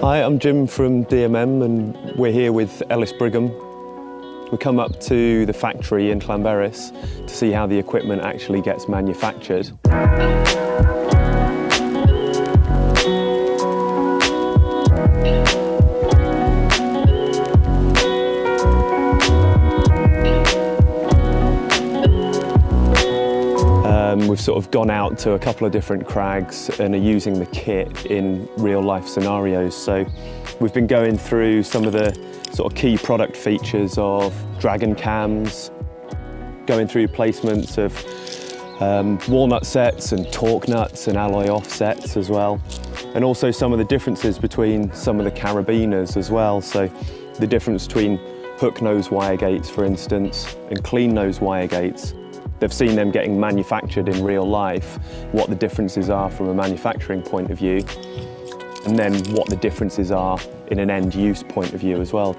Hi, I'm Jim from DMM and we're here with Ellis Brigham. We come up to the factory in Llanberis to see how the equipment actually gets manufactured. Um, we've sort of gone out to a couple of different crags and are using the kit in real life scenarios. So we've been going through some of the sort of key product features of Dragon cams, going through placements of um, Wallnut sets and torque nuts and alloy offsets as well. And also some of the differences between some of the carabiners as well. So the difference between hook nose wire gates, for instance, and clean nose wire gates. They've seen them getting manufactured in real life, what the differences are from a manufacturing point of view, and then what the differences are in an end use point of view as well.